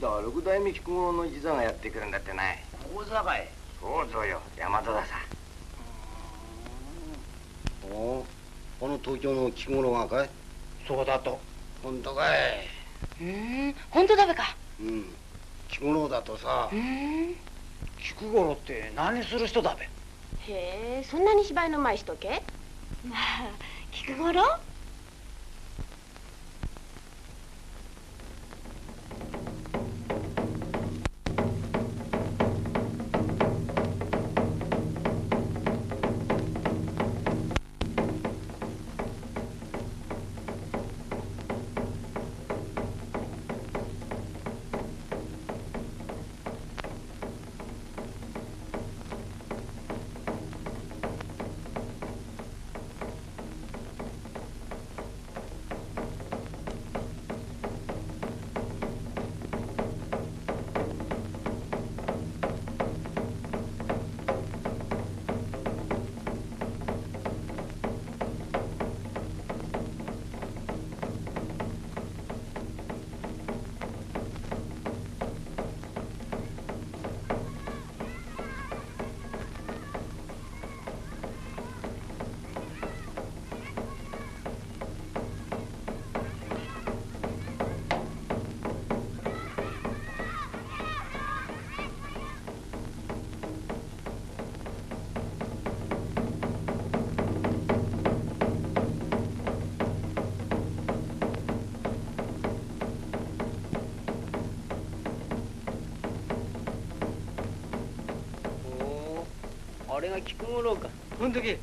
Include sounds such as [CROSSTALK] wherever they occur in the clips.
だ六代目菊五郎の一座がやってくるんだってない。大座かいそうぞよ大和ださおおこの東京の菊五郎がかい？そうだと。本当かい？うん本当だべか。うん。菊五郎だとさ。うん菊五郎って何する人だべ？へえそんなに芝居のうまい人け？まあ菊五郎？が菊五郎か。ほんとけ。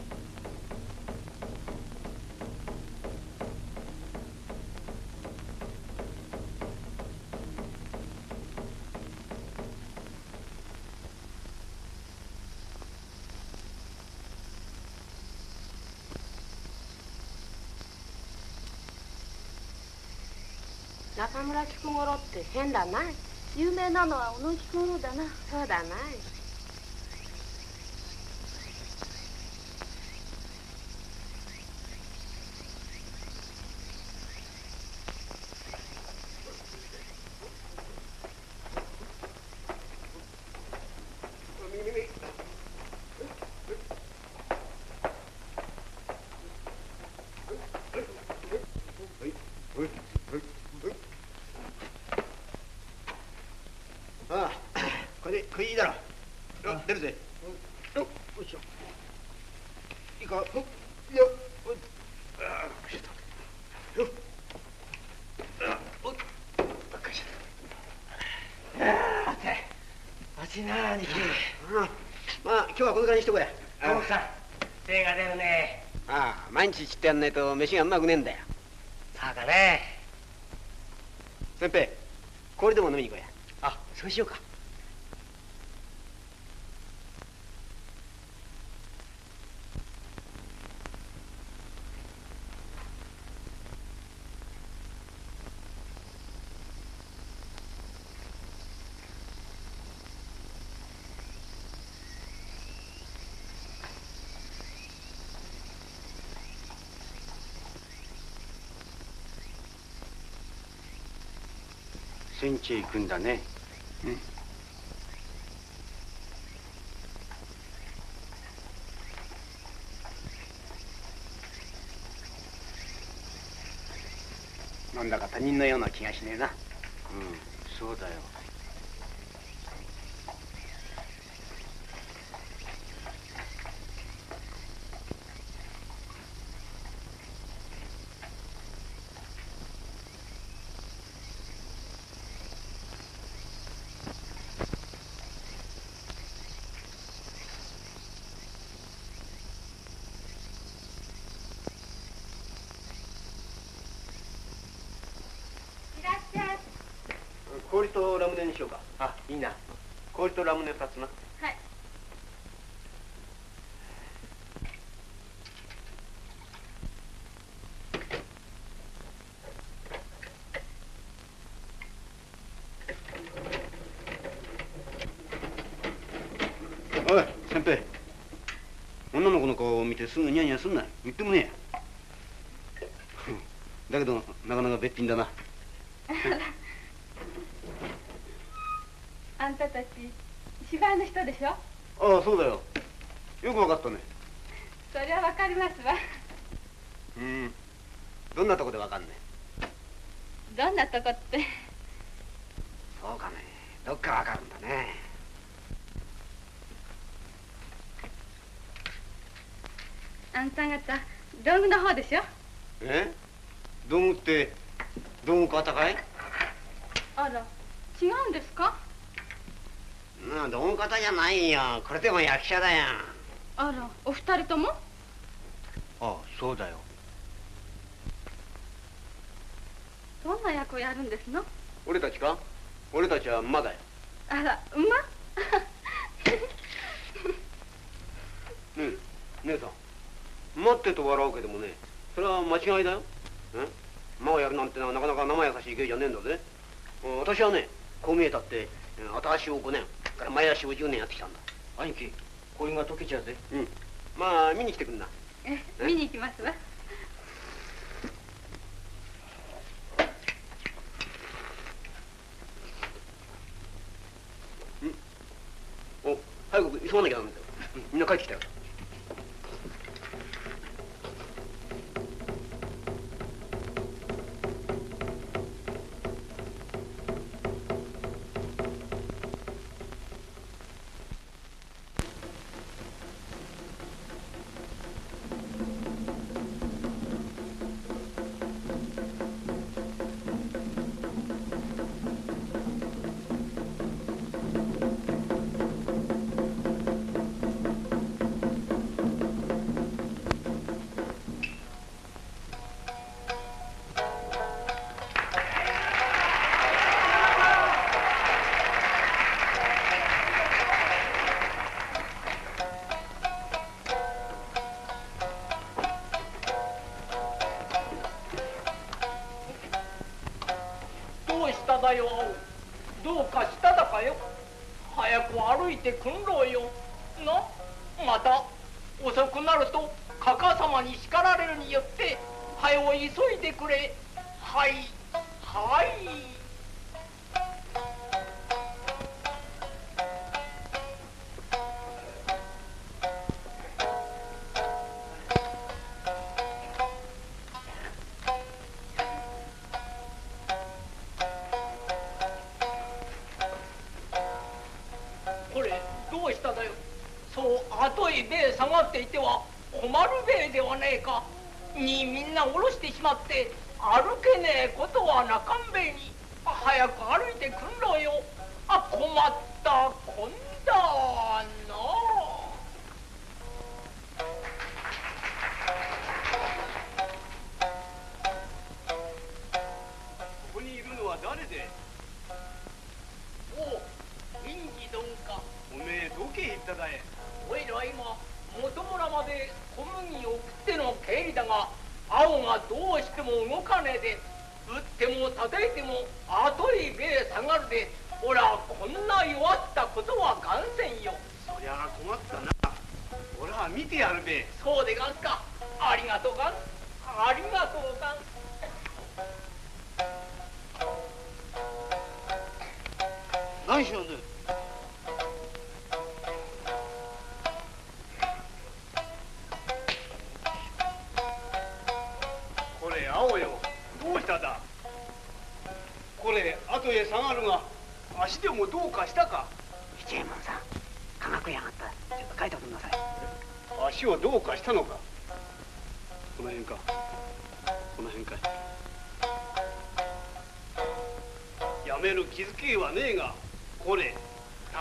中村菊五郎って変だな。有名なのは小野菊五郎だな。そうだなああこれこれいいだろ。よ出るぜ。よよいしょ。いいか？よよああよいしょよ。あおっかりしあて。暑いな兄貴あまあ今日はこのぐらいにしとこうや。奥さん手が出るね。ああ毎日切ってやんないと飯がうまくねえんだよ。さあかね先輩氷でも飲みに行こうやあそうしようか戦地へ行くんだね。うん。なんだか他人のような気がしねえなうんそうだよいらっしゃい氷とラムネにしようかあいいな氷とラムネ2つな。はい。おい先輩。女の子の顔を見てすぐニヤニヤすんな。言ってもねえや。だけどなかなかべっぴんだな。[LAUGHS] あんたたち芝居の人でしょ？ああそうだよ。よくわかったね。そりゃわかりますわ。うん。どんなとこでわかんね？どんなとこって？そうかね。どっからわかるんだね。あんた方道具の方でしょ？え？道具って道具方かい？あら違うんですか？なあ道具方じゃないよ。これでも役者だよ。あらお二人とも？ああそうだよ。どんな役をやるんですの？俺たちか？俺たちは馬だよ。あら馬？ねえ姉さん。馬ってと笑うけどもねそれは間違いだよ。え馬をやるなんてのはなかなか生優しい芸じゃねえんだぜ。うん私はねこう見えたってうん後足を5年から前足を10年やってきたんだ。兄貴氷が溶けちゃうぜ。うん。まあ見に来てくんな。え見に行きますわ。お早く急がなきゃダメだよ、うんみんな帰ってきたよこの辺かい。やめる気づけはねえがこれ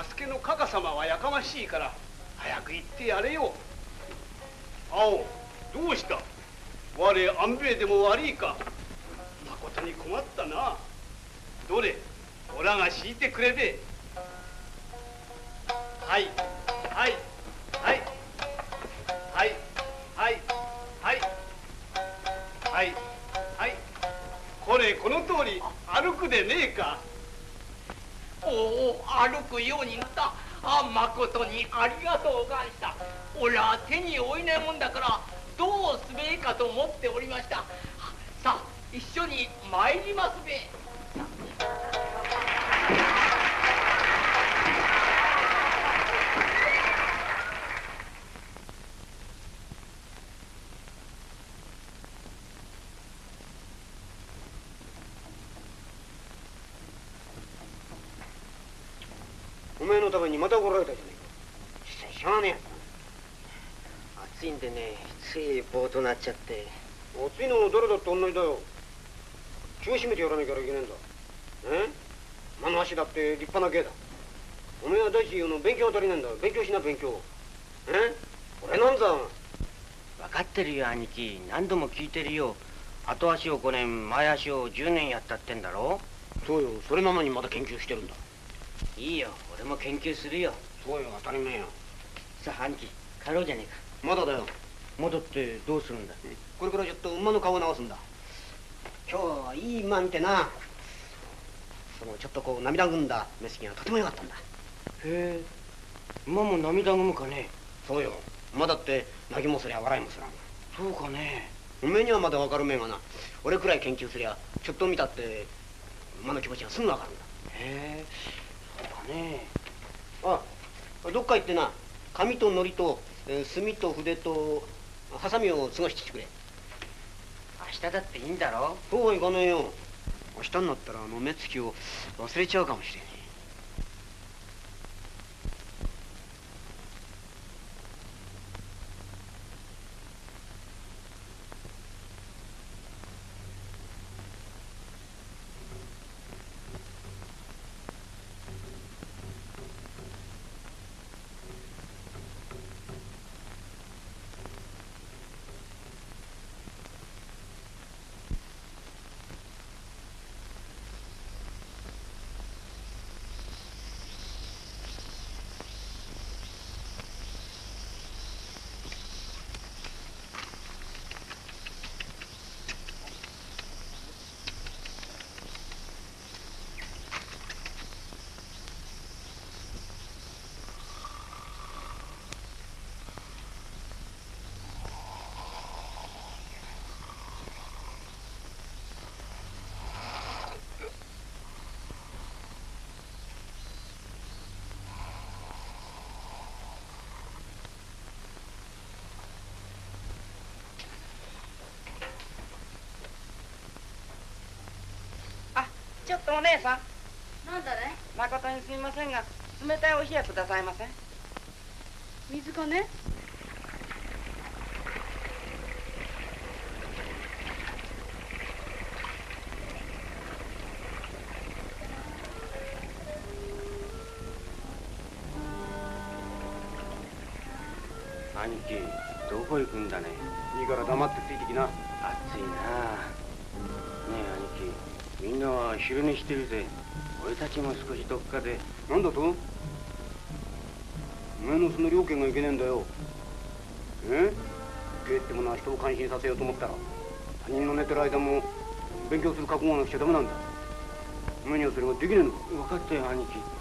助けのかか様はやかましいから早く行ってやれよ。青どうした？我安兵衛でも悪いか。まことに困ったな。どれ？おらが敷いてくれべ。はい。歩くでねえか。おお歩くようになった。あまことにありがとうがんした。おら手に負えないもんだからどうすべえかと思っておりました。さあ一緒に参りますべ。にまた怒られたじゃねえか。しゃあねえやつだ暑いんでねついぼとなっちゃって。暑いのも誰だって同じだよ。気を締めてやらなきゃいけねえんだ。え？間の足だって立派な芸だ。おめえは大地言うの勉強が足りないんだ。勉強しな勉強。え？俺なんざ。分かってるよ兄貴。何度も聞いてるよ。後足を5年前足を10年やったってんだろ。そうよ。それなのにまだ研究してるんだいいよ俺も研究するよ。そうよ当たり前よ。さあ兄貴帰ろうじゃねえか。まだだよ戻ってどうするんだ？これからちょっと馬の顔を直すんだ。今日はいい馬見てな。そのちょっとこう涙ぐんだ。目つきがとても良かったんだ。へえ馬も涙ぐむかね。そうよ。馬だって泣きもすりゃ笑いもすらん。そうかね。おめえにはまだ分かるめえがな。俺くらい研究すりゃちょっと見たって馬の気持ちがすぐ分かるんだ。へえかね。あどっか行ってな。紙と糊と、えー墨と筆とハサミを過ごしてきてくれ。明日だっていいんだろ。そうはいかねえよ。明日になったらあの目つきを忘れちゃうかもしれねちょっとお姉さん。なんだね。誠にすみませんが冷たいお冷やくださいませ水かね。兄貴どこ行くんだね。いいから黙ってついてきな。暑いなあみんなは昼寝してるぜ。俺たちも少しどっかで。何だと？お前のその両家がいけねえんだよ。え？芸ってものは人を感心させようと思ったら他人の寝てる間も勉強する覚悟がなくちゃダメなんだ。無にはそれができねえのか？分かったよ兄貴。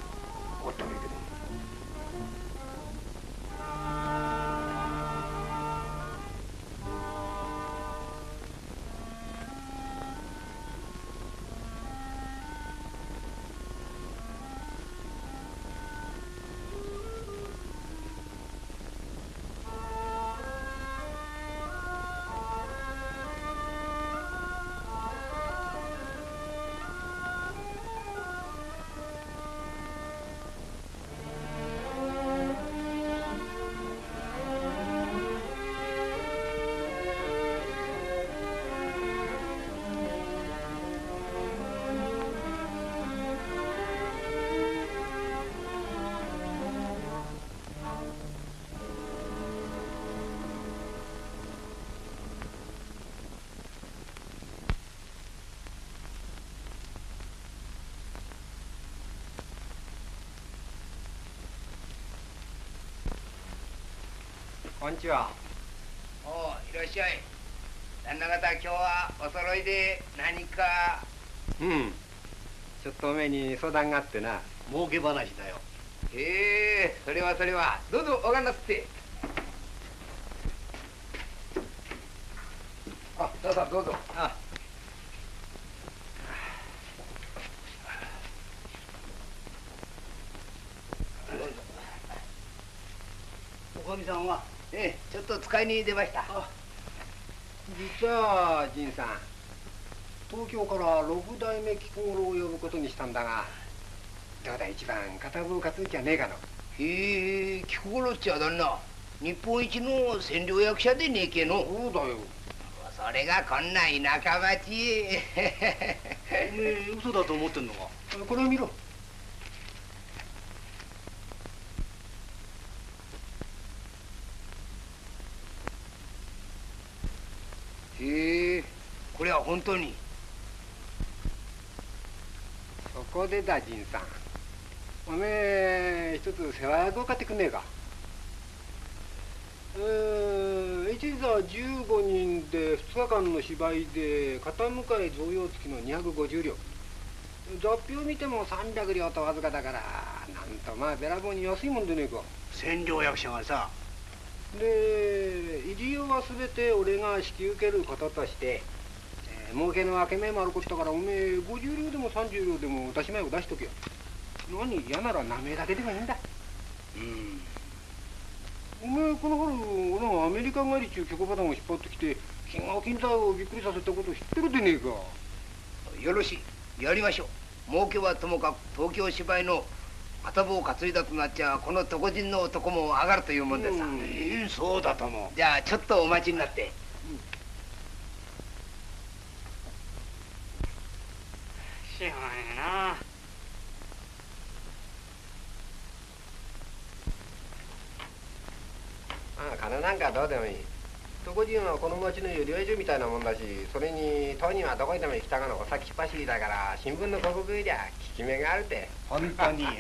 こんにちは。おういらっしゃい。旦那方今日はお揃いで何かうん。ちょっとおめえに相談があってな。儲け話だよ。へえそれはそれは。どうぞおがんなすってあどうぞどうぞあおかみさんはええちょっと使いに出ました。実は仁さん東京から六代目菊五郎を呼ぶことにしたんだがどうだ一番片棒担いじゃねえかの。へえ菊五郎っちゃ旦那日本一の占領役者でねえけの。そうだよ。それがこんな田舎町。へ [LAUGHS] おめえ嘘だと思ってんのか？これを見ろへえこれは本当にそこでだ仁さん。おめえ一つ世話役を買ってくんねえか。えー、一座15人で2日間の芝居で片向かい贈与付きの250両。雑費を見ても300両とわずかだからなんとまあべらぼうに安いもんでねえか。占領役者がさ。で入り用は全て俺が引き受けることとして、えー儲けの分け目もあることだからおめえ50両でも30両でも出し前を出しとけよ。何嫌なら名前だけでもいいんだ。うん。おめえこの春俺がアメリカ帰りっちゅう曲パターンを引っ張ってきて金河金太をびっくりさせたこと知ってるでねえか。よろしい。やりましょう。儲けはともかく東京芝居の片棒を担いだとなっちゃこの床人の男も上がるというもんでさ、うんええそうだともじゃあちょっとお待ちになってしょうがねえな。ああ金なんかどうでもいい。床人はこの町の寄り合い所みたいなもんだしそれに当人はどこにでも行きたがの。お先走りだから新聞の広告よりゃ効き目があるで本当に [LAUGHS]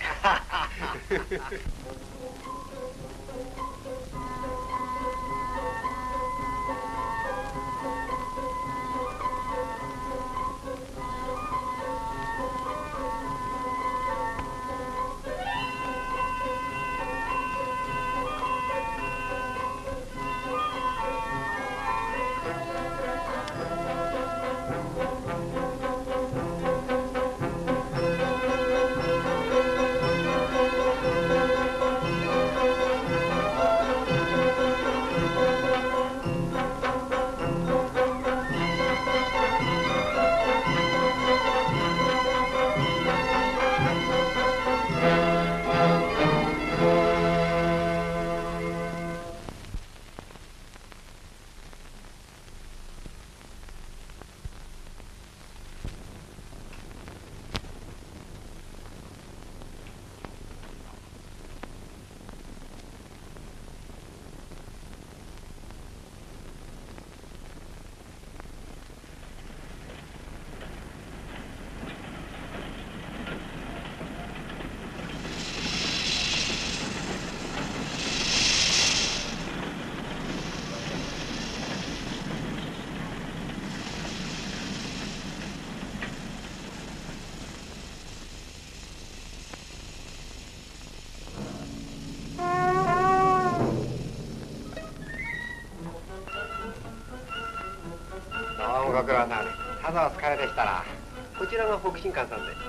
ご苦労さんさぞお疲れでしたらこちらが北進館さんで。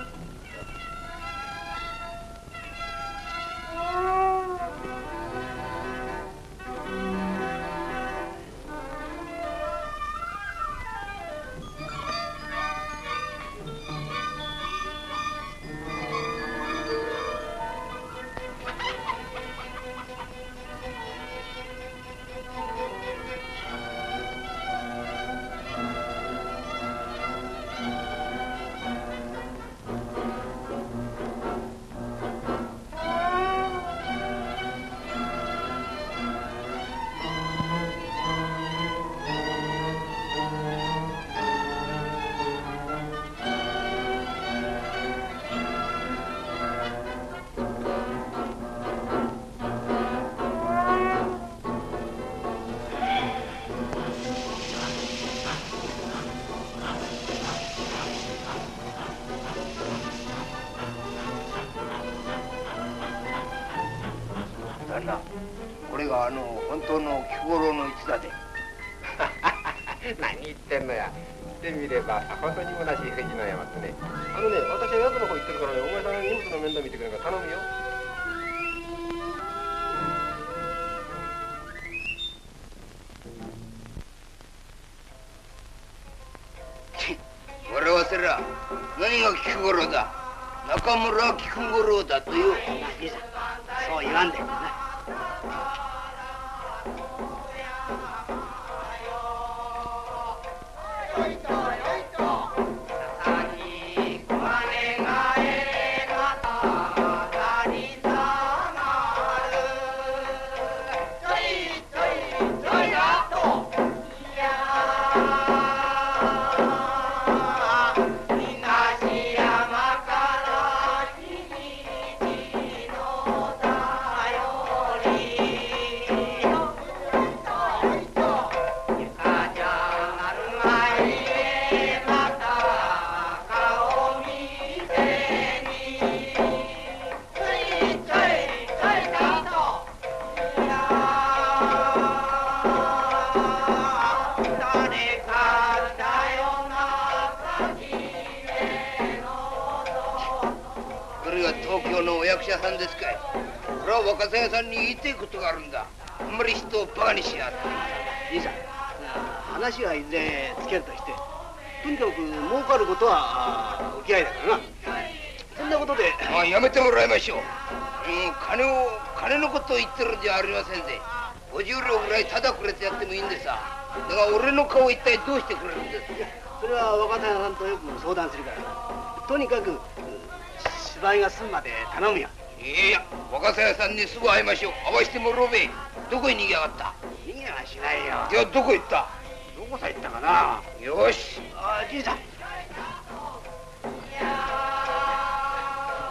さんとよく相談するから。とにかくうん芝居が済むまで頼むよ。いや若狭屋さんにすぐ会いましょう。会わしてもらおうべどこへ逃げやがった？逃げはしないよ。いやどこ行った？どこさ行ったかな？よし。あじいさん。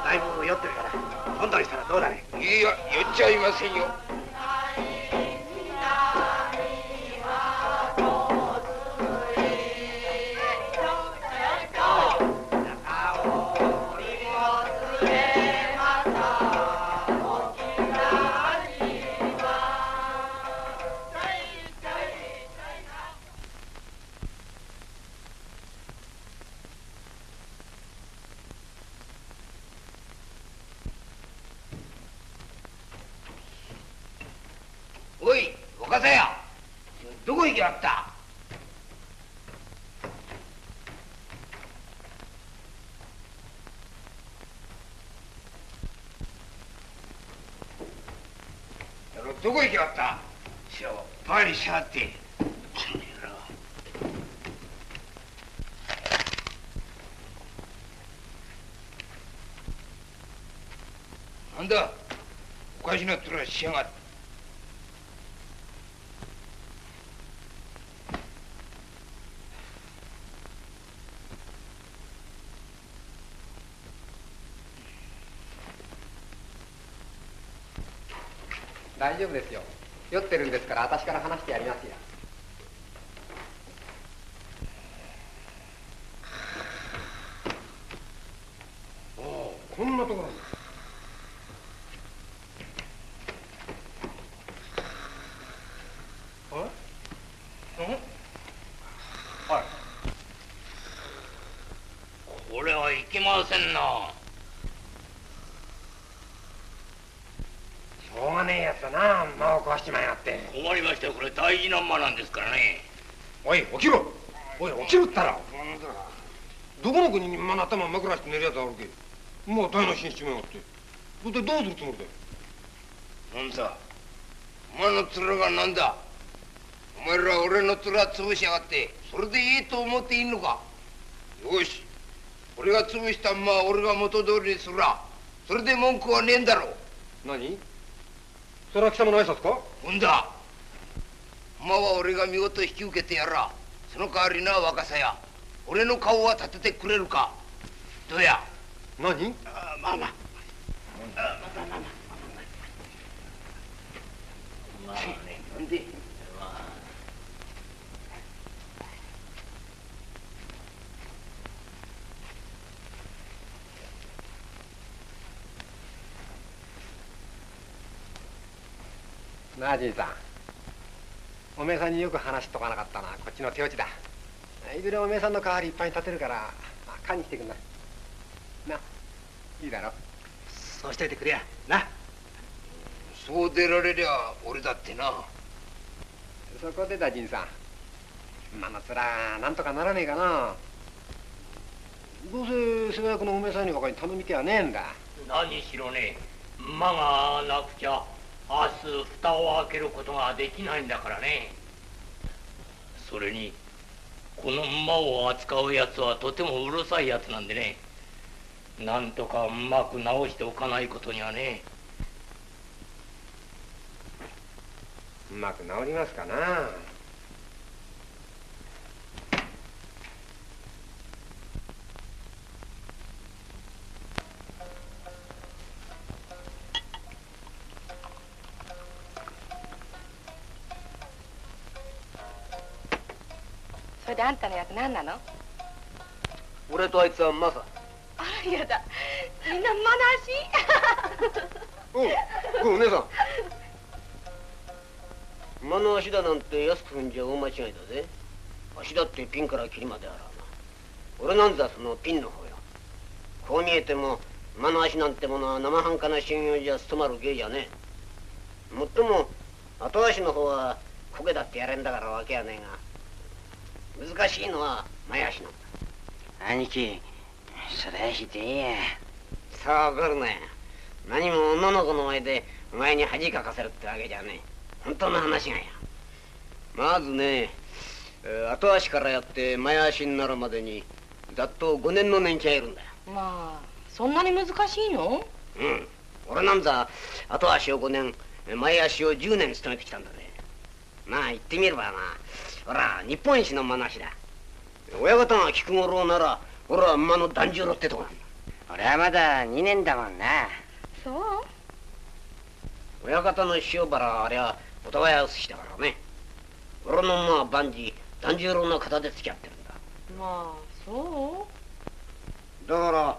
だいぶ酔ってるから今度にしたらどうだね？いや酔っちゃいませんよんだ？おかしな面しやがって。大丈夫ですよ。酔ってるんですから私から話してやりますよああこんなところにこれはいけませんなしょうがねえやつだな間を壊しちまいやがって困りましたよこれ大事な馬なんですからねおい起きろおい起きろったらどこの国に馬の頭枕して寝るやつあるけもう台無しにしちまいやがって。それでどうするつもりだよなんだ馬の面がなんだ？お前ら俺の面潰しやがってそれでいいと思っていいのか？よし俺が潰した馬は俺が元通りにするら。それで文句はねえんだろう。何？それは貴様の挨拶か？ほんだ。馬は俺が見事引き受けてやらその代わりな若さや俺の顔は立ててくれるか？どうや？何？あまあまあ。なんでなあじいさんおめえさんによく話しとかなかったなこっちの手落ちだいずれおめえさんの代わりいっぱい立てるからまあ勘に来てくんなな。いいだろ。そうしといてくれや。な。そう出られりゃ俺だってな。そこでだじいさん。馬の面なんとかならねえかな。どうせ世話役のおめさんに他に頼み手はねえんだ。何しろね馬がなくちゃ明日蓋を開けることができないんだからね。それにこの馬を扱うやつはとてもうるさいやつなんでねなんとかうまく直しておかないことにはね。うまく治りますかな。それであんたの役何なの？俺とあいつはマサあらやだ。みんなおうおう姉さん。馬の足だなんて安く踏んじゃ大間違いだぜ。足だってピンからキリまであらな。俺なんざそのピンの方よ。こう見えても馬の足なんてものは生半可な信用じゃ務まる芸じゃねえ。もっとも後足の方はこけだってやれんだからわけやねえが。難しいのは前足なんだ。兄貴それはひでえや。さあわかるね何も女の子の前でお前に恥かかせるってわけじゃねえ。本当の話がや。まずね、えー後足からやって前足になるまでにざっと5年の年季がいるんだよ。まあそんなに難しいの？うん。俺なんざ後足を5年前足を10年勤めてきたんだねまあ言ってみればな。ほら日本一の馬なしだ。親方が菊五郎なら俺は馬の團十郎ってとこなんだ。俺はまだ2年だもんな。そう？親方の塩原あれはお互い薄しだからね。俺の馬は万事團十郎の肩で付き合ってるんだ。まあそだから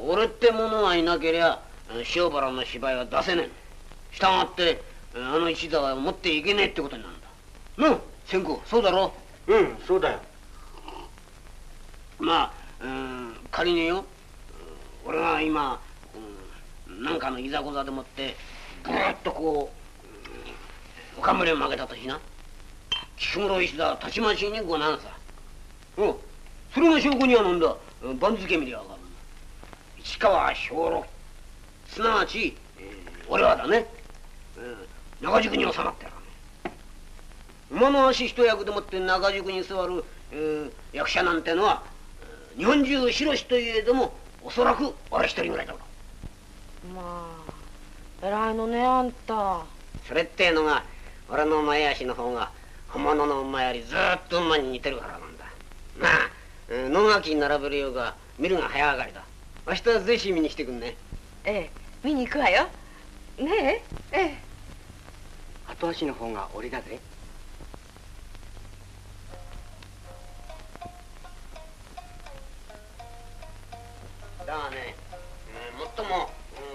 俺ってものがいなけりゃ塩原の芝居は出せねえ。したがってあの一座は持っていけねえってことになるんだ。なあ千子そうだろ？うんそうだよ。まあ、うん、仮によ俺が今、うん、なんかのいざこざでもってぐーっとこう、うん、おかむれを曲げたとしな。菊室石田たちまちにごなんさ。うんそれが証拠にはなんだ。番付見りゃわかる。市川兵六。すなわち、えー俺はだね、うん、中宿に収まってる馬の足一役でもって中宿に座る、えー役者なんてのは日本中広しといえどもおそらく俺一人ぐらいだろう。まあ偉いのねあんた。それってのが俺の前足の方が本物の馬よりずーっと馬に似てるからなんだ。まあうん野垣に並べるようが見るが早上がりだ。明日はぜひ見に来てくんね。ええ見に行くわよ。ねえええ。後足の方が俺だぜだがね、うん、もっとも、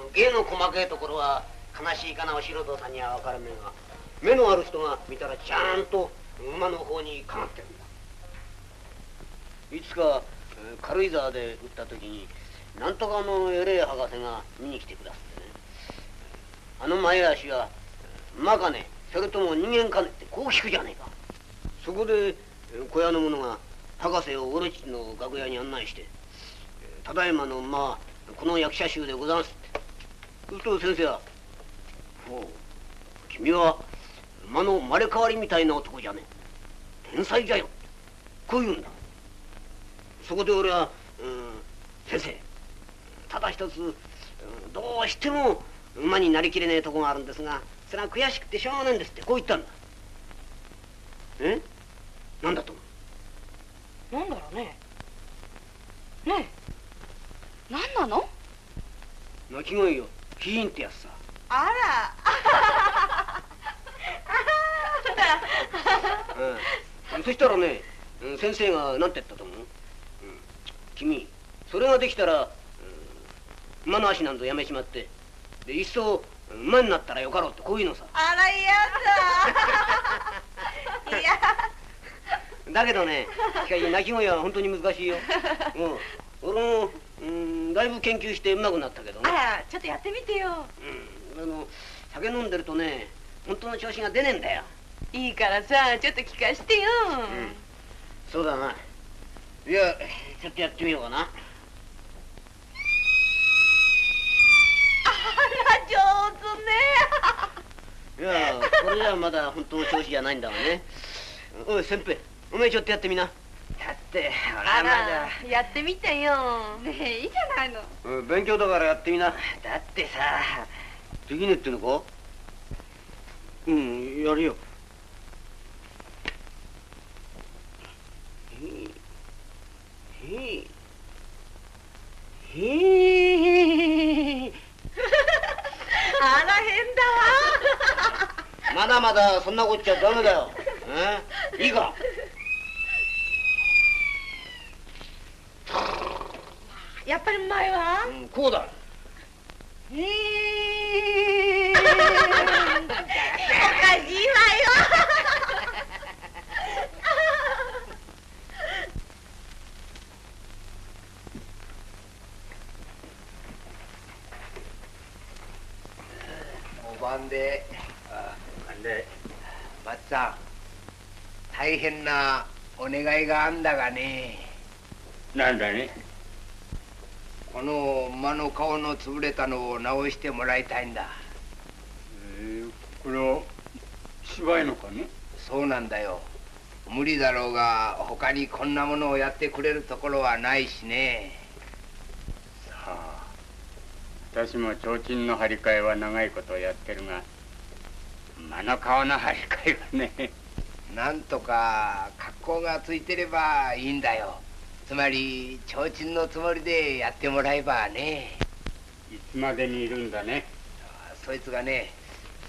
うん芸の細かいところは悲しいかなお素人さんには分からねえが。目のある人が見たらちゃんと馬の方にかまってるんだ。いつかえー軽井沢で打った時になんとかの偉い博士が見に来てくださってね。あの前足は馬かねそれとも人間かねってこう聞くじゃねえか。そこで小屋の者が博士を俺っちの楽屋に案内して「ただいまの馬はこの役者衆でござんす」ってすると先生は「ほう君は馬の生まれ変わりみたいな男じゃねえ。天才じゃよ」こう言うんだ。そこで俺は「うん先生ただ一つどうしても馬になりきれねえとこがあるんですがそれは悔しくてしょうがないんです」って。こう言ったんだ。え？なんだと思う？なんだろうね。ねえ。何なの？鳴き声よ。キーンってやつさ。あら。うん、そしたらね、うん先生が何て言ったと思う、うん、君それができたら、うん、馬の足なんぞやめちまって。でいっそ馬になったらよかろうってこういうのさ。あら嫌だ。[LAUGHS] いやだけどねしかし鳴き声は本当に難しいよ、うん、俺も、うんだいぶ研究してうまくなったけどね。あちょっとやってみてよ、うん、あの酒飲んでるとね本当の調子が出ねえんだよ。いいからさちょっと聞かしてよ、うん、そうだな。いやちょっとやってみようかな。あら上手ね。[LAUGHS] いやこれじゃまだ本当の調子じゃないんだわね。おい先輩お前ちょっとやってみな。って。俺あはまだ。らやってみてよ。ねえいいじゃないの。うん勉強だからやってみな。だってさ。できねえってのかうんやるよ。へえへえへえあら変だわまだまだそんなこっちゃダメだよえいいかやっぱりうまいわうんこうだ。おかしいわよ。お晩で。あなんで松さん大変なお願いがあんだがねなんだね？この馬の顔の潰れたのを直してもらいたいんだ。えー、これは芝居のかね？そうなんだよ。無理だろうが他にこんなものをやってくれるところはないしね。さあ私も提灯の張り替えは長いことやってるが馬の顔の張り替えはね。なんとか格好がついてればいいんだよつまり提灯のつもりでやってもらえばね。いつまでにいるんだね。そいつがね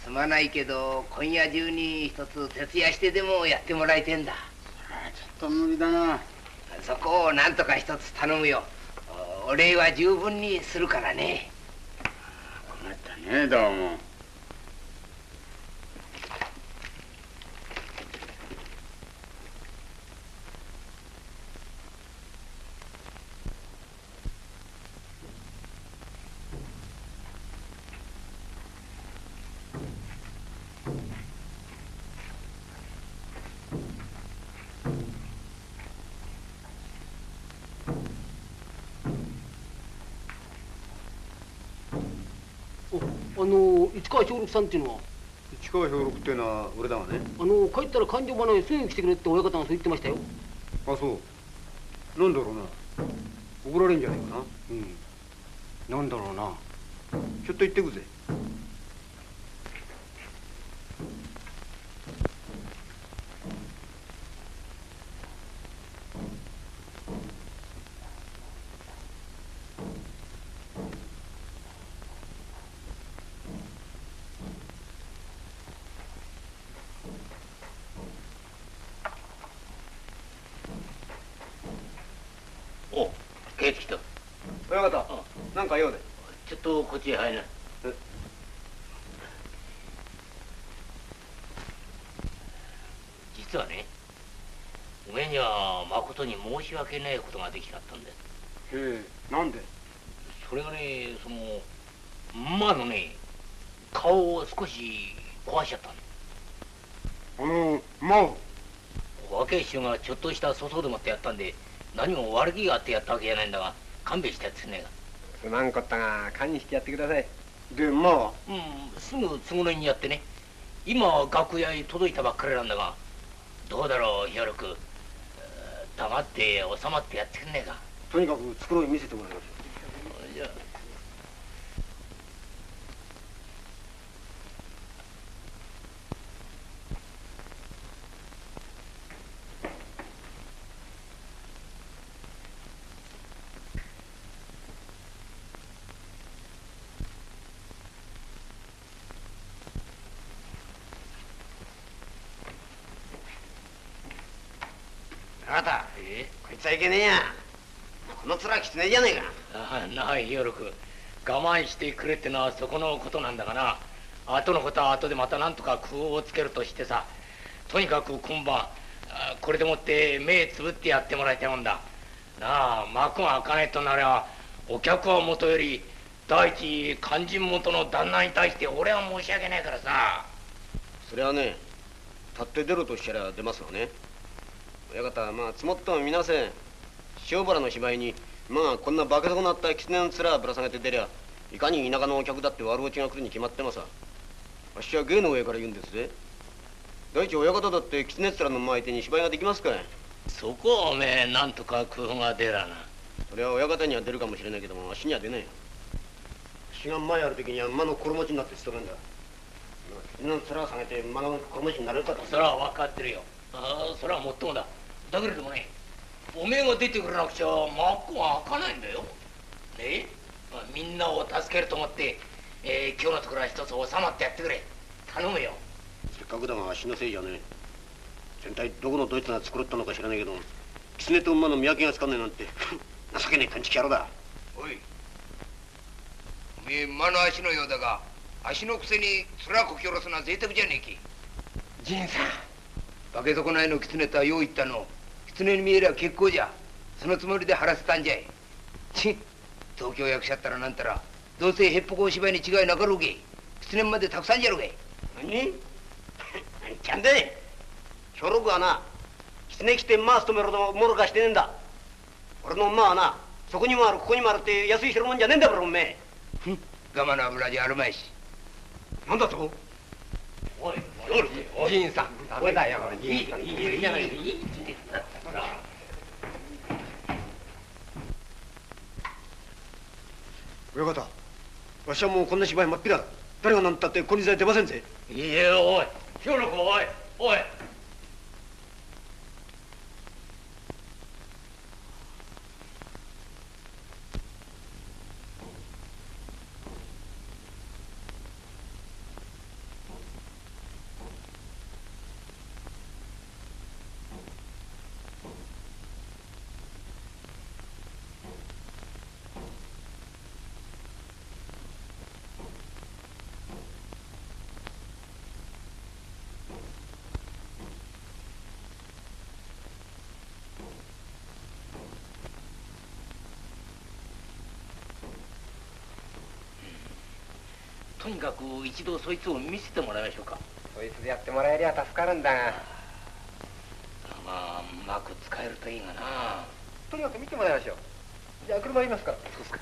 すまないけど今夜中に一つ徹夜してでもやってもらいてんだ。あちょっと無理だな。そこをなんとか一つ頼むよ。お礼は十分にするからね。困ったねどうも六さんっていうのは市川兵六っていうのは俺だがね。あの帰ったら勘定花にすぐ来てくれって親方がそう言ってましたよ。あそう。なんだろうな。怒られんじゃないかな。うん。なんだろうな。ちょっと行ってくぜお帰ってきた親方なんか用でちょっ入るな実はねおめえにはまことに申し訳ないことができちゃったんだよ。へえなんで？それがねその馬のね顔を少し壊しちゃったんだあの馬を？若い衆がちょっとした粗相でもってやったんで何も悪気があってやったわけじゃないんだが勘弁してやってねえかすまんこったが堪にしてやってください。で馬はうんすぐ都合のいいにやってね。今楽屋へ届いたばっかりなんだがどうだろうヒョロクえー黙って収まってやってくんねえか。とにかく繕い見せてもらいますじゃああなたえこいつはいけねえや。この面きつねえじゃねえか。ああなあヒョロク我慢してくれってのはそこのことなんだがな。後のことは後でまた何とか工夫をつけるとしてさ。とにかく今晩あこれでもって目つぶってやってもらいたいもんだ。なあ幕が開かねえとなりゃお客はもとより第一肝心元の旦那に対して俺は申し訳ないからさ。それはね立って出ろとしたら出ますわね親方まあ積もってもみなせん。塩原の芝居にまあこんな化け損なった狐の面ぶら下げて出りゃいかに田舎のお客だって悪落ちが来るに決まってますわしは芸の上から言うんですぜ。第一親方だって狐っ面の馬相手に芝居ができますかい。そこはおめえなんとか工夫が出らな。それは親方には出るかもしれないけどもあっしには出ないよ。あっしが前やる時には馬の衣地になって務めんだ。犬の面を下げて馬の衣地になれるかと。それは分かってるよ。ああそれはもっともだだけれどもねおめえが出てくれなくちゃ真っ向は開かないんだよ。ね？まあ、みんなを助けると思って、えー、今日のところは一つ収まってやってくれ。頼むよ。せっかくだがあっしのせいじゃねえ。全体どこのドイツが作ったのか知らないけど狐と馬の見分けがつかんねえなんて [LAUGHS] 情けねえ勘違い野郎だ。おい。おめえ馬の足のようだが足のくせに面こき下ろすのは贅沢じゃねえき。仁さん。化け損ないの狐とはよう言ったの狐に見えりゃ結構じゃ。そのつもりで晴らせたんじゃいち東京役者ったらなんたらどうせへっぽこお芝居に違いなかろうけ。狐までたくさんじゃろうけ。何？ちゃんでね。兵六はな狐着て馬務めるほどもろかしてねえんだ。俺の馬はなそこにもあるここにもあるって安い代物じゃねえんだからおめえ。我慢の油じゃあるまいし。なんだと？おいおじいさんダメだよいいいいいいじゃないいい親方わしはもうこんな芝居真っ平だ誰が何たってこにさえ出ませんぜいいえおい清の子おいおいとにかく一度そいつを見せてもらいましょうか。そいつでやってもらえりゃ助かるんだが。まあうまく使えるといいがな。とにかく見てもらいましょう。じゃあ車いますから。そうですか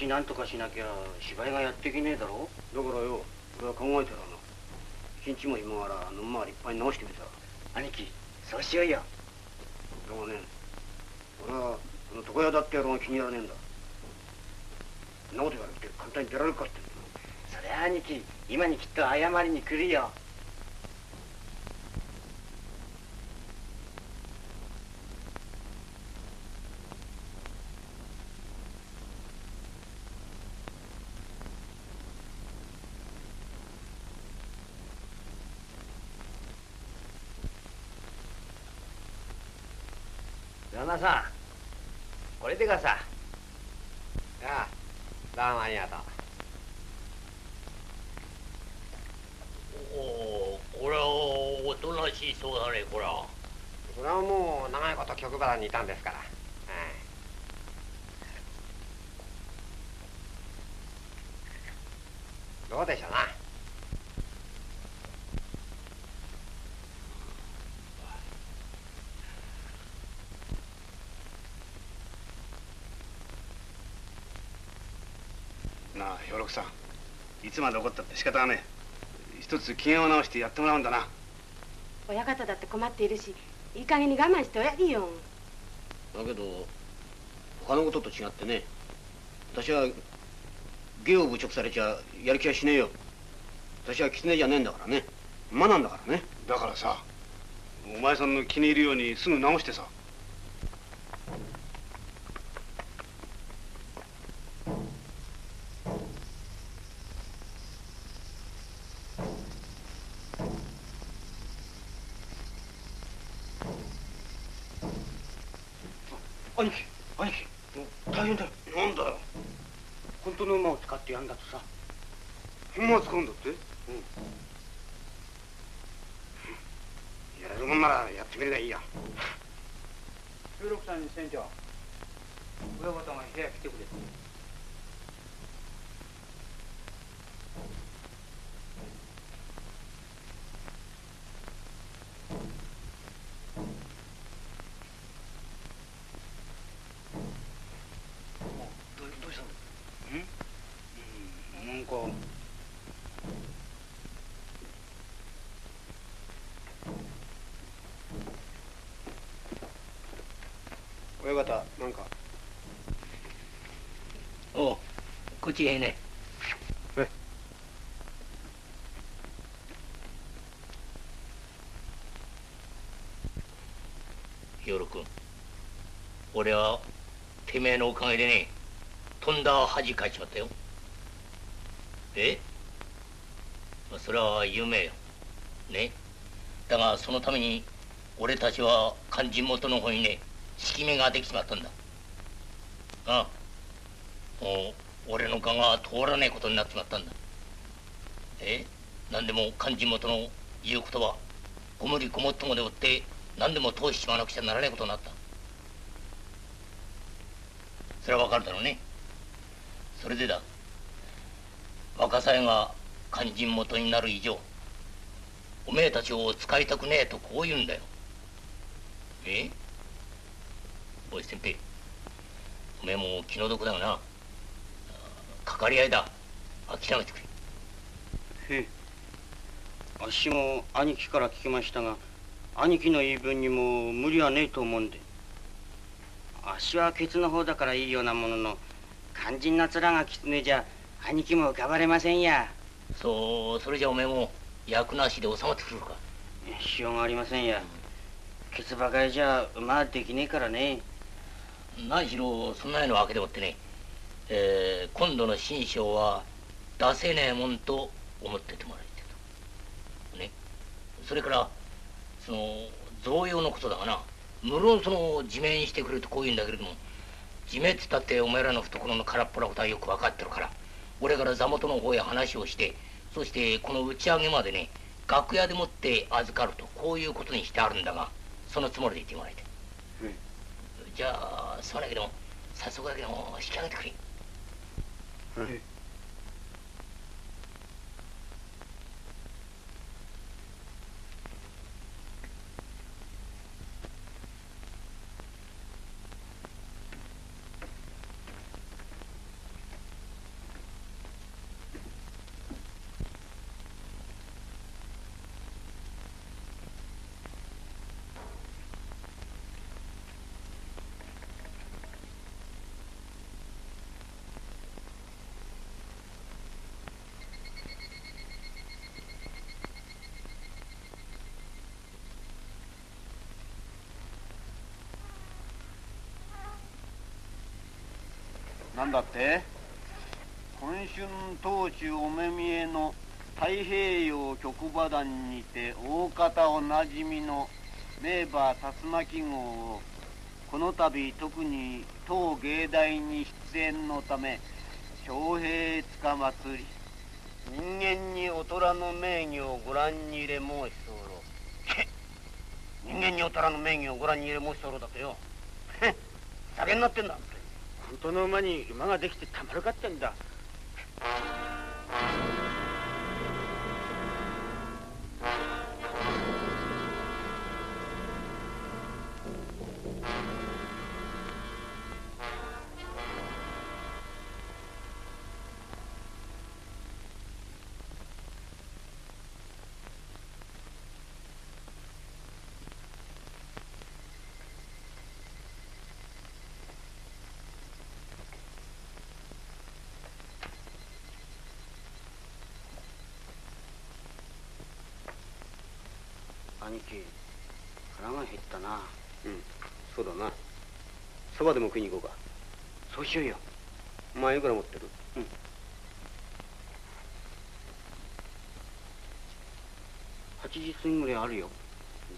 ちみちなんとかしなきゃ芝居がやっていけねえだろ。だからよ俺は考えてるの。一日も今ならの馬は立派に直してみた兄貴そうしようよ。だがね俺はその床屋だって野郎が気に入らねえんだ。そんなこと言われて簡単に出られるかってそりゃ兄貴今にきっと謝りに来るよ旦那さんこれでかさ。ああどうもありがとうおおこれはおとなしそうだねこれは。それはもう長いこと局原にいたんですから、はい。どうでしょうななあ兵六さんいつまで怒ったって仕方がねえ。一つ機嫌を直してやってもらうんだな。親方だって困っているしいい加減に我慢しておやりよ。だけど他のことと違ってね私は芸を侮辱されちゃやる気はしねえよ。私は狐じゃねえんだからね。馬なんだからね。だからさお前さんの気に入るようにすぐ直してさ兄貴兄貴大変だよなんだよ本当の馬を使ってやんだとさ本間使うんだってうんやれるもんならやってみるがいいや十六さんに船長親方が部屋来てくれどどうしたのうんなんか親方なんか。おうこっちへねえ。ヒヨロ君俺はてめえのおかげでねとんだ恥かいちまったよ。え？まあそれは夢よ。ね？だがそのために俺たちは肝心元の方にね敷き目ができちまったんだ。ああ。もう俺の勘が通らねえことになっちまったんだ。え？何でも肝心元の言う言葉ご無理ごもっともでおって何でも通しちまなくちゃならないことになった。それはわかるだろうね。それでだ。若さえが肝心元になる以上おめえたちを使いたくねえとこう言うんだよ。え？おい先平おめえも気の毒だがな。かかり合いだ。諦めてくれ。へえ。あっしも兄貴から聞きましたが兄貴の言い分にも無理はねえと思うんで。あっしはケツの方だからいいようなものの肝心な面が狐じゃ兄貴も浮かばれませんや。そうそれじゃおめえも役なしで収まってくるか。しようがありませんや。ケツばかりじゃ馬はできねえからね何しろそんなようなわけでもってね、えー今度の新章は出せねえもんと思っててもらいたいと。ね。それからその贈与のことだがな。無論その自明にしてくれとこう言うんだけれども自明っつったってお前らの懐の空っぽなことはよく分かってるから俺から座元の方へ話をしてそしてこの打ち上げまでね楽屋でもって預かるとこういうことにしてあるんだがそのつもりで言ってもらいたい。じゃあそうだけども早速だけども引き上げてくれなんだって？今春当主お目見えの太平洋局馬団にて大方おなじみの名馬竜巻号をこの度特に当芸大に出演のため徴兵つかまつり人間にお虎の名義をご覧に入れ申し候人間にお虎の名義をご覧に入れ申し候だとよ。酒になってんだ。本の馬に馬ができてたまるかってんだ。だな。そばでも食いに行こうか。そうしようよ。お前いくら持ってる？8時過ぎぐらいあるよ。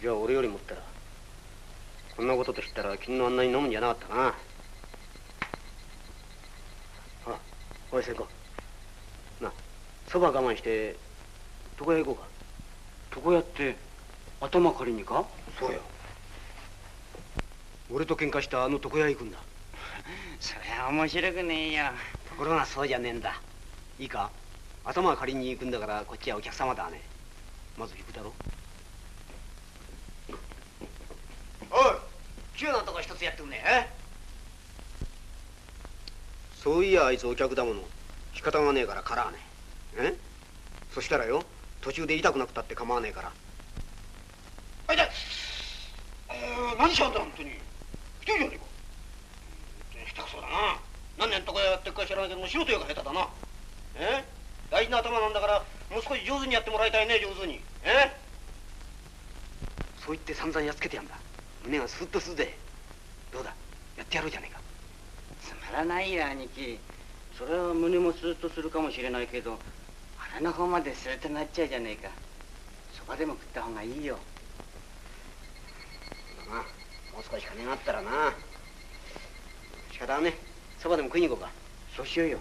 じゃあ俺より持ったら？こんなことと知ったら君のあんなに飲むんじゃなかったかなあおい聖子なそば我慢して床屋行こうか。床屋って頭借りにか？そうよ俺と喧嘩したあの床屋行くんだ。そりゃ面白くねえよ。ところがそうじゃねえんだ。いいか？頭借りに行くんだからこっちはお客様だね。まず行くだろ。おい急なとこ一つやってくんねえ？そういやあいつお客だもの。仕方がねえからからね。え？そしたらよ途中で痛くなくたって構わねえから。あいだえー、何しちゃうん？だ本当に。一人じゃねえか下手くそだな何年とかやってるか知らないけども素人よが下手だなえ？大事な頭なんだからもう少し上手にやってもらいたいね上手に。え？そう言って散々やっつけてやんだ胸がスッとするぜどうだやってやろうじゃねえか。つまらないよ兄貴。それは胸もスーッとするかもしれないけど腹の方までスーッとなっちゃうじゃねえか。そばでも食った方がいいよ。なもう少し金があったらな。仕方ねそばでも食いに行こうか。そうしようよ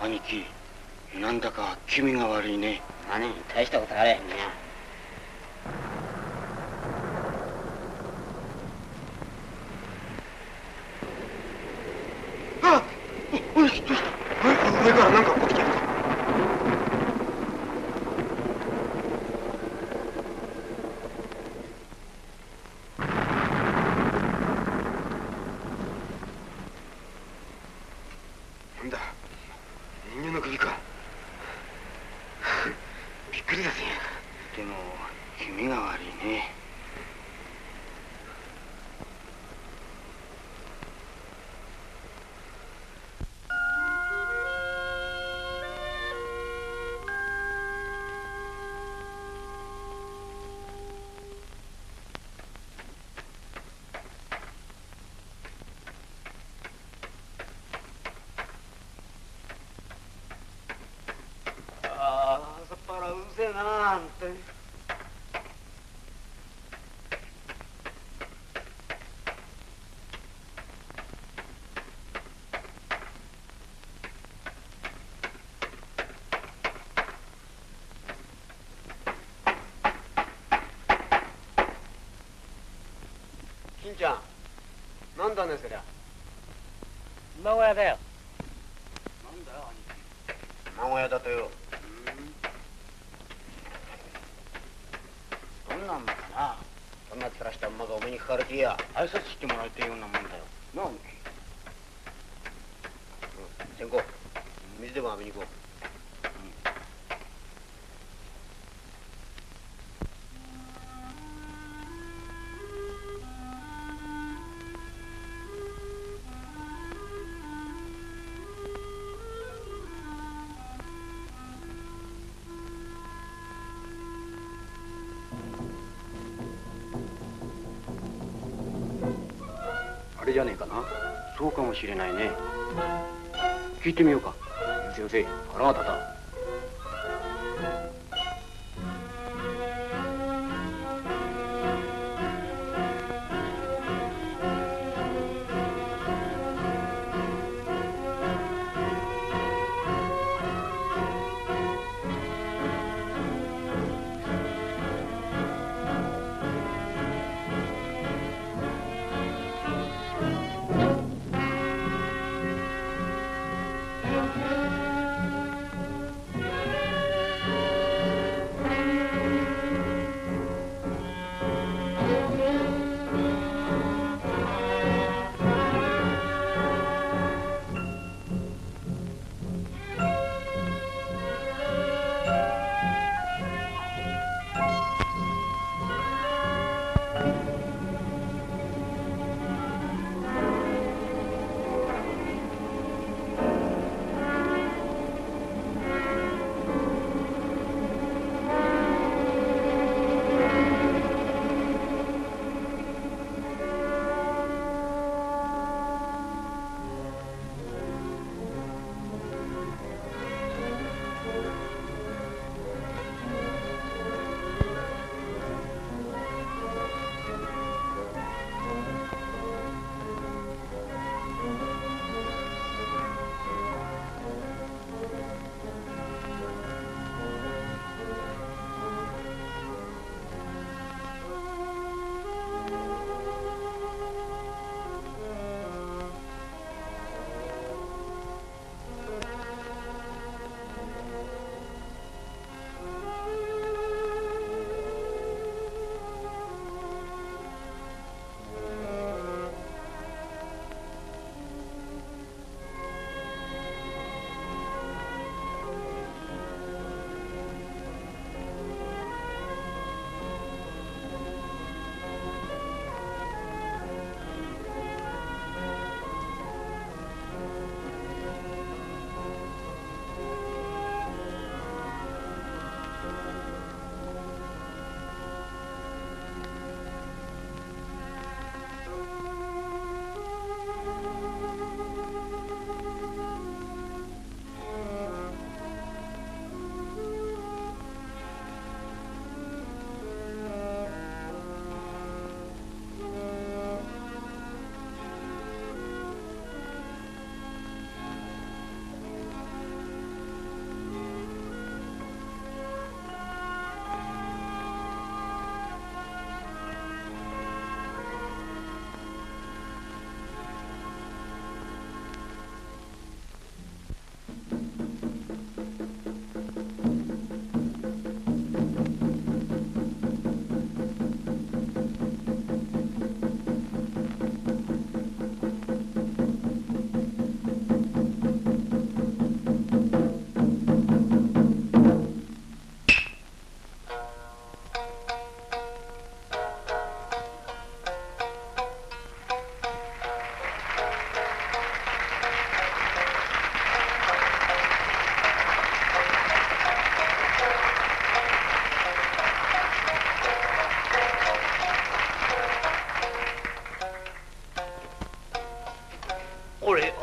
兄貴なんだか気味が悪いね何大したことあれへんねあおおいどうした上上からなんか落っこちてるなんだ人間の首かびっくりだぜでも気味が悪いねああ朝っぱらうるせえなあんて金ちゃんなんだねそりゃ。馬小屋だよ。なんだよ兄屋だとよどんなんだかな。そんな面した馬がお目にかかる気や。挨拶してもらいたいようなもんだよ。なあ兄貴先行。水でも浴びに行こうもしれないね。聞いてみようか。よせよせ。腹が立た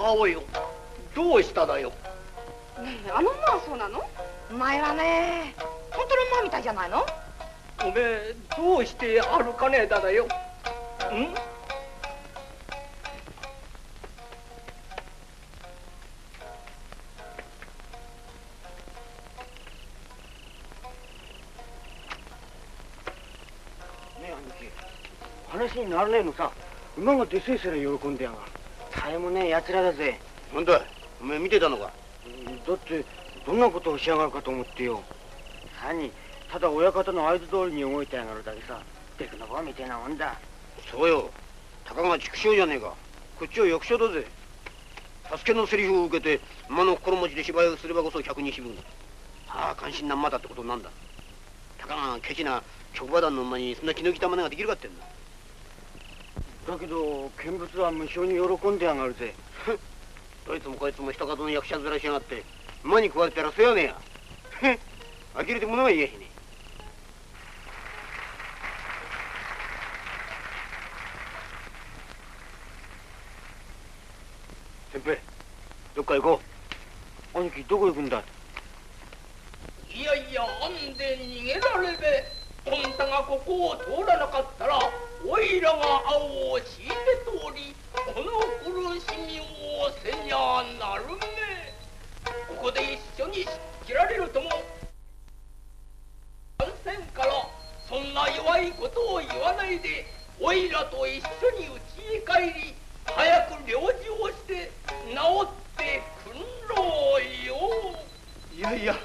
青いよどうしただよ。ねえあのまあそうなの？前はね本当の馬みたいじゃないの？おめえどうして歩かねえだだよ。ん？話にならねえのさ。馬がでせえせら喜んでやがる。絶えもねえ奴らだぜ。なんだお前見てたのか？だってどんなことをしやがるかと思ってよ。何ただ親方の合図通りに動いてやがるだけさ。デクノボみてえなもんだ。そうよ。たかが畜生じゃねえか。こっちは役者だぜ。助けのセリフを受けて馬の心持ちで芝居をすればこそ百人四分ああ関心な馬だってことなんだ。たかがケチな直馬団の馬にそんな気の利いた真似ができるかってんだだけど見物は無性に喜んでやがるぜ。どいつもこいつも人数の役者面しやがって馬に食われたらせやねえや呆れて物が言えへんね先輩どっか行こ兄貴どこ行くんだ。いやいやあんで逃げられべ。あんたがここを通らなかったらおいらが青を敷いて通りこの苦しみをせにゃなるめここで一緒に切られるとも感染からそんな弱いことを言わないでおいらと一緒に家へ帰り早く療治をして治ってくんろうよ。いやいや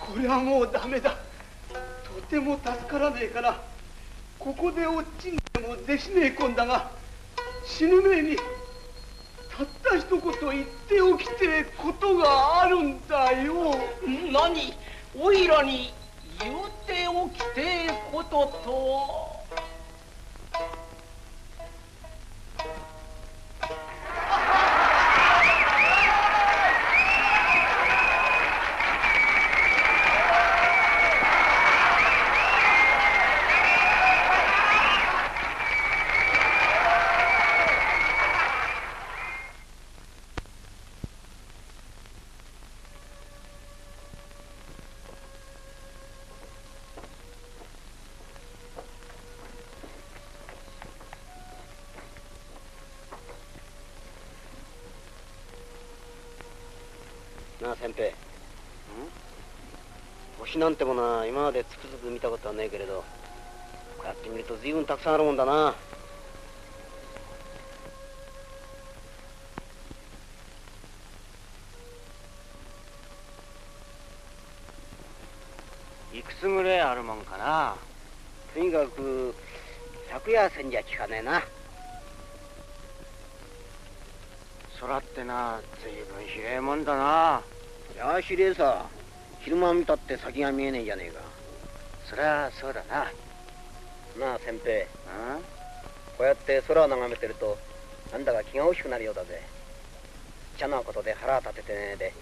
これはもうダメだ。とても助からねえからここで落ちんも弟子ねえこんだが死ぬ前にたった一言言っておきてえことがあるんだよ。何？おいらに言うておきてえこととは。分たくさんあるもんだな。いくつぐらいあるもんかな。とにかく昨夜戦じゃ聞かねえな。空ってな随分広いもんだな。やあひれえさ。昼間見たって先が見えねえじゃねえか。そりゃそうだななあ先輩こうやって空を眺めてるとなんだか気が大きくなるようだぜ。茶のことで腹を立ててねえで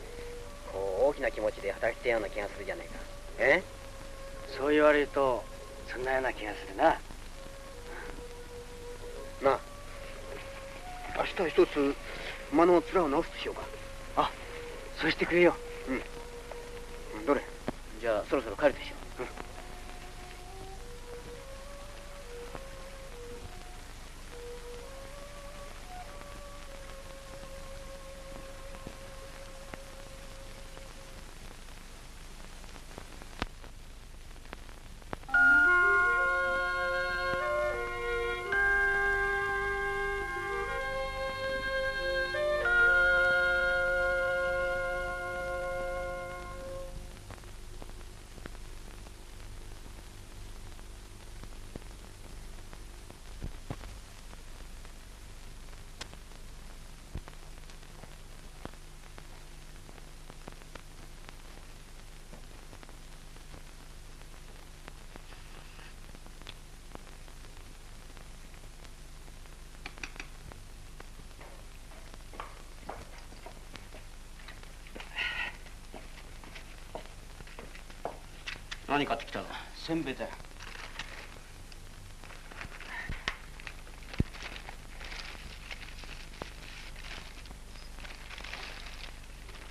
こう大きな気持ちで働きてえような気がするじゃねえか。え？そう言われるとそんなような気がするな。なあ明日一つ馬の面を直すとしようか。あそうしてくれよ。うん。どれ？じゃあそろそろ帰るでしょう、何買ってきたの？せんべいだよ。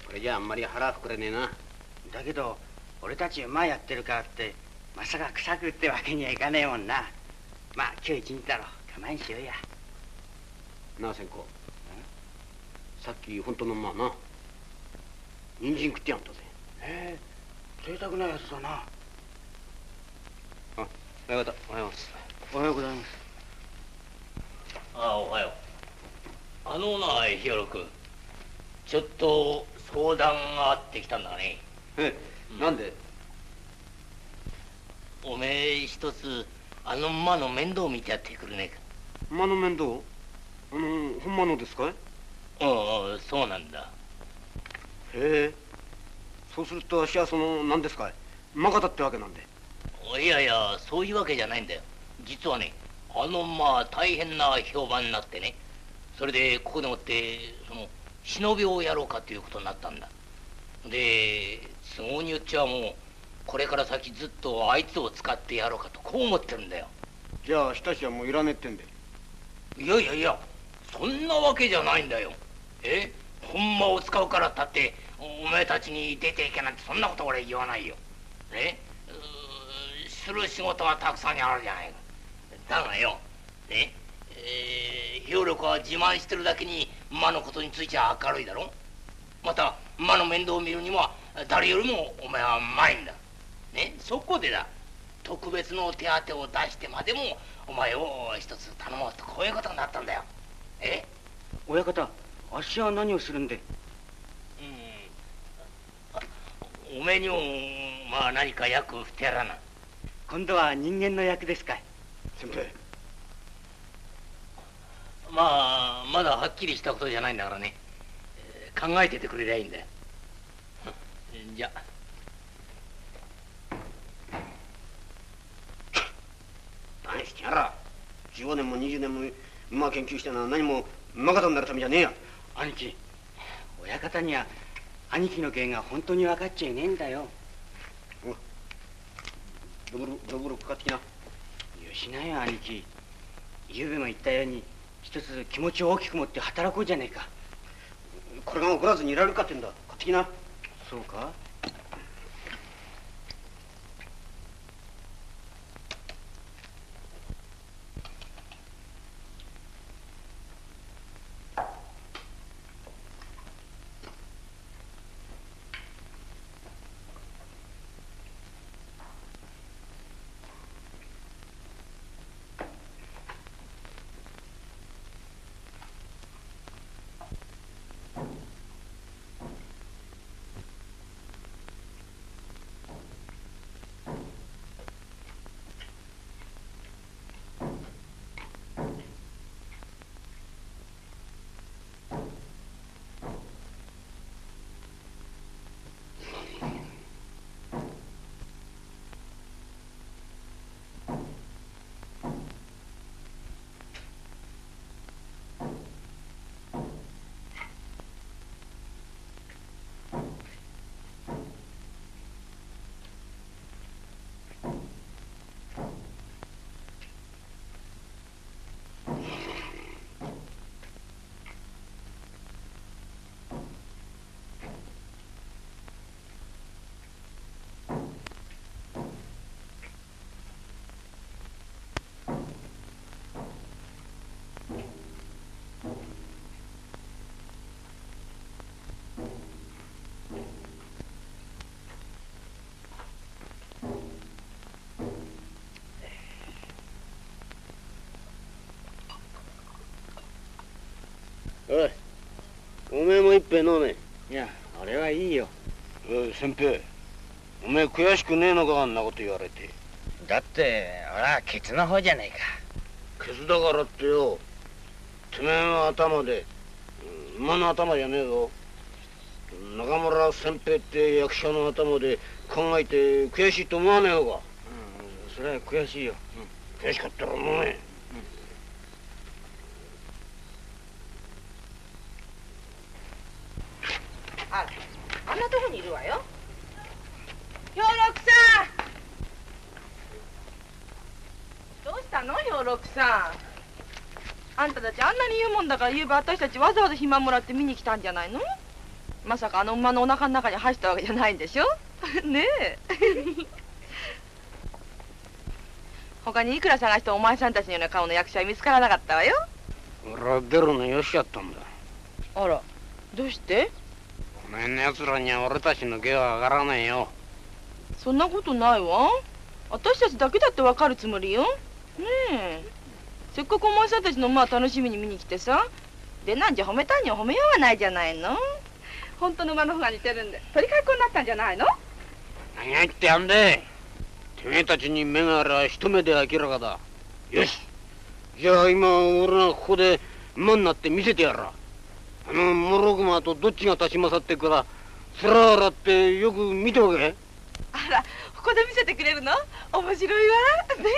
これじゃあんまり腹膨れねえな。だけど俺たち馬やってるからってまさか臭くってわけにはいかねえもんな。まあ今日一日だろ。我慢しようや。なあ千子さっき本当のまあな。人参食ってやんとぜ。へえ。贅沢なやつだな。あ親方おはようございます。おはようございます。ああおはよう。あのな日和君。ちょっと相談があってきたんだね。ええなんで？おめえ一つあの馬の面倒見てやってくれね。えか馬の面倒？あのほんまのですかい？へうんうんそうなんだ。え。そうするとあっしはその何ですかい？馬方ってわけなんでいやいやそういうわけじゃないんだよ。実はねあの馬は大変な評判になってね。それでここでもってその忍びをやろうかということになったんだ。で都合によっちゃもうこれから先ずっとあいつを使ってやろうかとこう思ってるんだよ。じゃあ親しはもういらねえってんでいやいやいやそんなわけじゃないんだよ。え？本間を使うからったってお前たちに出ていけなんてそんなこと俺言わないよ。ねする仕事はたくさんあるじゃないか。だがよ。ね。えー、兵力は自慢してるだけに馬のことについては明るいだろ。また馬の面倒を見るには誰よりもお前はうまいんだ。ね。そこでだ。特別の手当を出してまでもお前を一つ頼もうとこういうことになったんだよ。え？親方あっしは何をするんで？うん。おめえにもまあ何か役振ってやらな今度は人間の役ですかい？先生まあまだはっきりしたことじゃないんだからね、えー考えててくれりゃいいんだよ。うんじゃ。あ何してやら15年も20年も馬研究してのは何も馬方になるためじゃねえや。兄貴親方には兄貴の芸が本当に分かっちゃいねえんだよドブルドブルかかってきなよしなよ兄貴。ゆうべも言ったように一つ気持ちを大きく持って働こうじゃねえか。これが怒らずにいられるかってんだ。買ってきな。そうか。おい。おめえも一杯飲め。いや俺はいいよ。おい先輩おめえ悔しくねえのかあんなこと言われて。だって俺はケツの方じゃねえか。ケツだからってよ。てめえの頭で。うん馬の頭じゃねえぞ。中村先平って役者の頭で。考えて悔しいと思わねえのか。うんそれは悔しいよ。悔しかったら飲めああんなとこにいるわよ兵六さんどうしたの兵六さんあんたたちあんなに言うもんだから夕べ私たちわざわざ暇もらって見に来たんじゃないの？まさかあの馬のお腹の中に入ったわけじゃないんでしょ？[LAUGHS] ねえ。[LAUGHS] 他にいくら探してもお前さんたちのような顔の役者は見つからなかったわよ。俺は出るのよしやったんだ。あらどうして？お前の奴らには俺たちの芸は上がらないよ。そんなことないわ。私たちだけだってわかるつもりよ。ねえせっかくお前さんたちの馬を楽しみに見に来てさ。でなんじゃ褒めたいには褒めようがないじゃないの。本当の馬の方が似てるんで。取り替えっこになったんじゃないの？何言ってやんで。てめえたちに目がありゃ一目で明らかだ。よし。じゃあ今俺がここで馬になって見せてやら。あのモログマとどっちが立ち勝ってくからつららってよく見ておけ。あらここで見せてくれるの？面白いわ。ね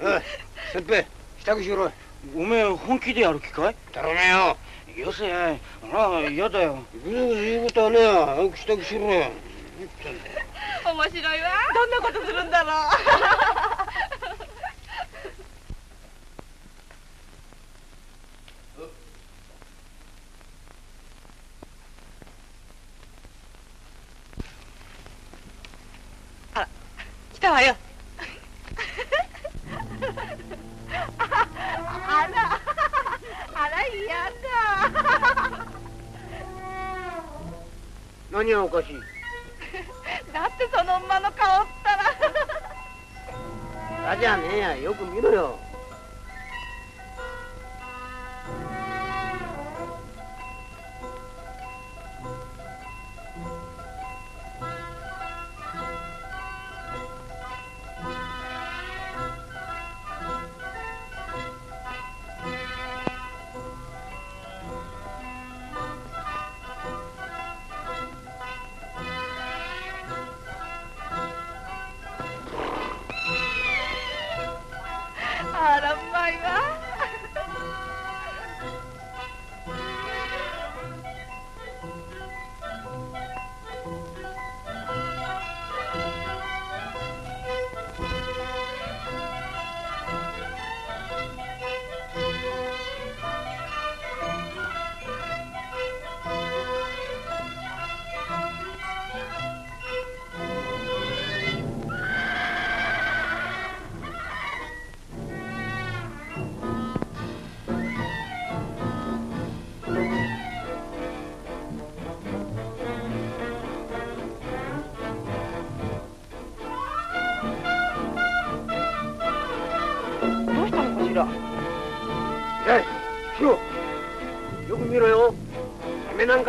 え [LAUGHS] 先輩支度しろおめえ本気でやる気かい？頼めよ。よせ。あら嫌だよ。ぐずぐず言うことはねえよ。早く支度しろよ面白いわ。どんなことするんだろう。あら来たわよあら嫌だ何がおかしい？[LAUGHS] だってその馬の顔ったら。だじゃねえや。よく見ろよ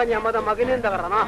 かにはまだ負けねえんだからな。